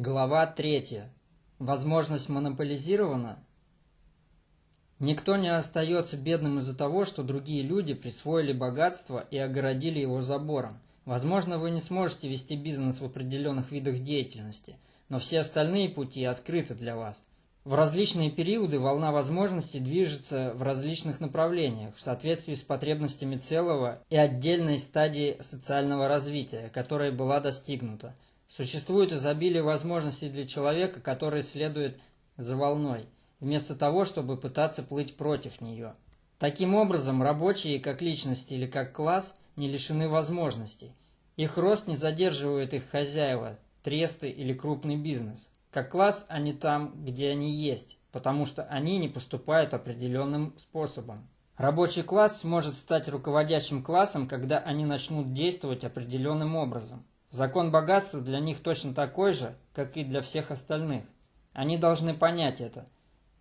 Глава 3. Возможность монополизирована? Никто не остается бедным из-за того, что другие люди присвоили богатство и огородили его забором. Возможно, вы не сможете вести бизнес в определенных видах деятельности, но все остальные пути открыты для вас. В различные периоды волна возможностей движется в различных направлениях в соответствии с потребностями целого и отдельной стадии социального развития, которая была достигнута. Существует изобилие возможностей для человека, который следует за волной, вместо того, чтобы пытаться плыть против нее. Таким образом, рабочие как личности или как класс не лишены возможностей. Их рост не задерживает их хозяева, тресты или крупный бизнес. Как класс они там, где они есть, потому что они не поступают определенным способом. Рабочий класс может стать руководящим классом, когда они начнут действовать определенным образом. Закон богатства для них точно такой же, как и для всех остальных. Они должны понять это.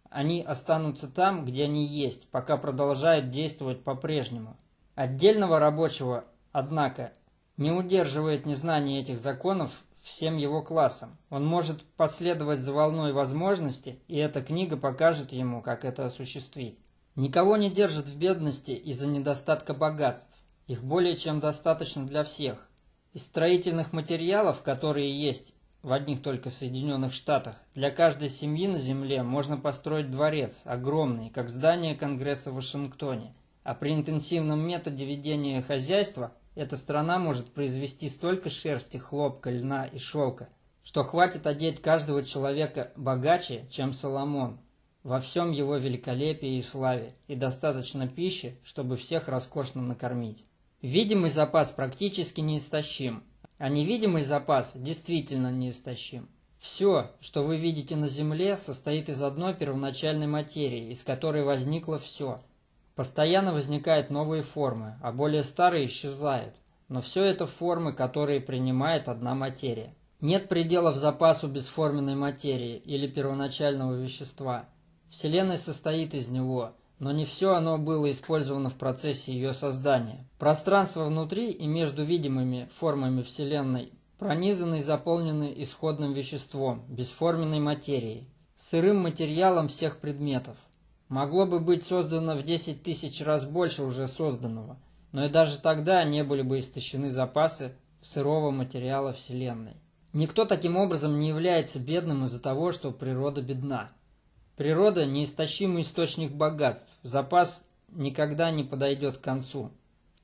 Они останутся там, где они есть, пока продолжают действовать по-прежнему. Отдельного рабочего, однако, не удерживает незнание этих законов всем его классам. Он может последовать за волной возможности, и эта книга покажет ему, как это осуществить. Никого не держат в бедности из-за недостатка богатств. Их более чем достаточно для всех. Из строительных материалов, которые есть в одних только Соединенных Штатах, для каждой семьи на Земле можно построить дворец, огромный, как здание Конгресса в Вашингтоне. А при интенсивном методе ведения хозяйства эта страна может произвести столько шерсти, хлопка, льна и шелка, что хватит одеть каждого человека богаче, чем Соломон, во всем его великолепии и славе, и достаточно пищи, чтобы всех роскошно накормить. Видимый запас практически неистощим, а невидимый запас действительно неистощим. Все, что вы видите на Земле, состоит из одной первоначальной материи, из которой возникло все – Постоянно возникают новые формы, а более старые исчезают. Но все это формы, которые принимает одна материя. Нет пределов запасу бесформенной материи или первоначального вещества. Вселенная состоит из него, но не все оно было использовано в процессе ее создания. Пространство внутри и между видимыми формами Вселенной пронизаны и заполнены исходным веществом, бесформенной материей, сырым материалом всех предметов. Могло бы быть создано в 10 тысяч раз больше уже созданного, но и даже тогда не были бы истощены запасы сырого материала Вселенной. Никто таким образом не является бедным из-за того, что природа бедна. Природа – неистощимый источник богатств, запас никогда не подойдет к концу.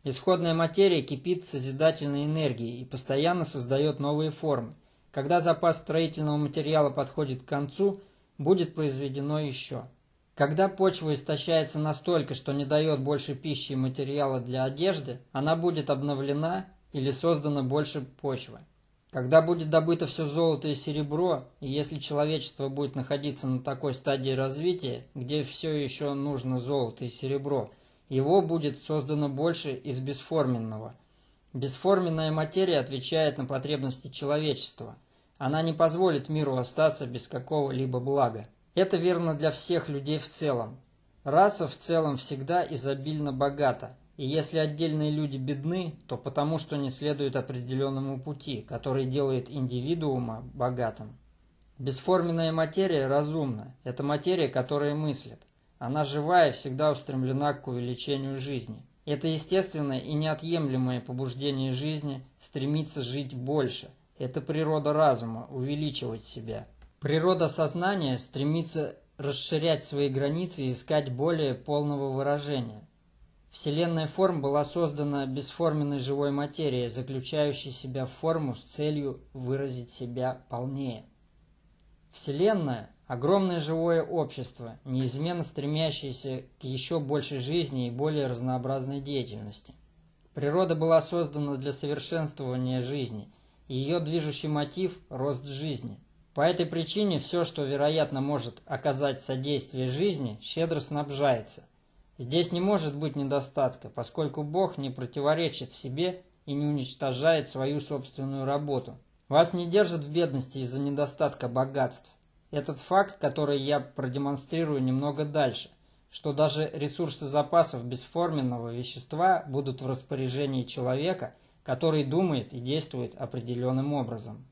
Исходная материя кипит созидательной энергией и постоянно создает новые формы. Когда запас строительного материала подходит к концу, будет произведено еще. Когда почва истощается настолько, что не дает больше пищи и материала для одежды, она будет обновлена или создана больше почвы. Когда будет добыто все золото и серебро, и если человечество будет находиться на такой стадии развития, где все еще нужно золото и серебро, его будет создано больше из бесформенного. Бесформенная материя отвечает на потребности человечества. Она не позволит миру остаться без какого-либо блага. Это верно для всех людей в целом. Раса в целом всегда изобильно богата, и если отдельные люди бедны, то потому, что не следуют определенному пути, который делает индивидуума богатым. Бесформенная материя разумна. Это материя, которая мыслит. Она живая и всегда устремлена к увеличению жизни. Это естественное и неотъемлемое побуждение жизни стремиться жить больше. Это природа разума – увеличивать себя – Природа сознания стремится расширять свои границы и искать более полного выражения. Вселенная форм была создана бесформенной живой материей, заключающей себя в форму с целью выразить себя полнее. Вселенная – огромное живое общество, неизменно стремящееся к еще большей жизни и более разнообразной деятельности. Природа была создана для совершенствования жизни, и ее движущий мотив – рост жизни – по этой причине все, что, вероятно, может оказать содействие жизни, щедро снабжается. Здесь не может быть недостатка, поскольку Бог не противоречит себе и не уничтожает свою собственную работу. Вас не держат в бедности из-за недостатка богатств. Этот факт, который я продемонстрирую немного дальше, что даже ресурсы запасов бесформенного вещества будут в распоряжении человека, который думает и действует определенным образом.